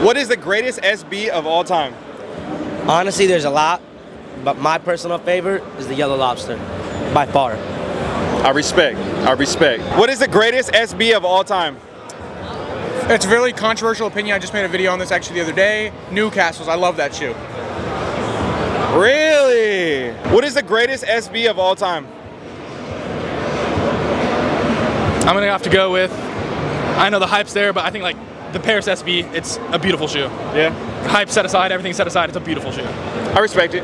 What is the greatest SB of all time? Honestly, there's a lot, but my personal favorite is the Yellow Lobster, by far. I respect. I respect. What is the greatest SB of all time? It's a really controversial opinion. I just made a video on this actually the other day. Newcastle's. I love that shoe. Really? What is the greatest SB of all time? I'm gonna have to go with. I know the hype's there, but I think like the Paris SB, it's a beautiful shoe. Yeah. Hype set aside, everything set aside, it's a beautiful shoe. I respect it.